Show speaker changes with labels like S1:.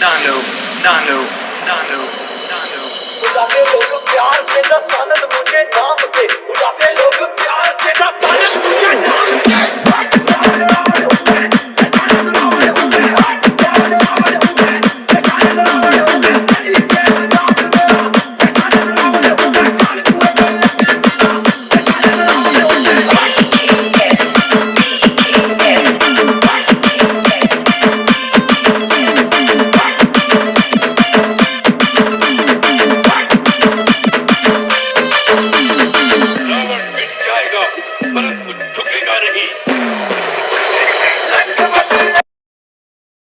S1: Nano, nano, nano,
S2: nano. ਦਾ ਸਾਨਦ ਮੁੰਡੇ ਨਾਮ
S1: रही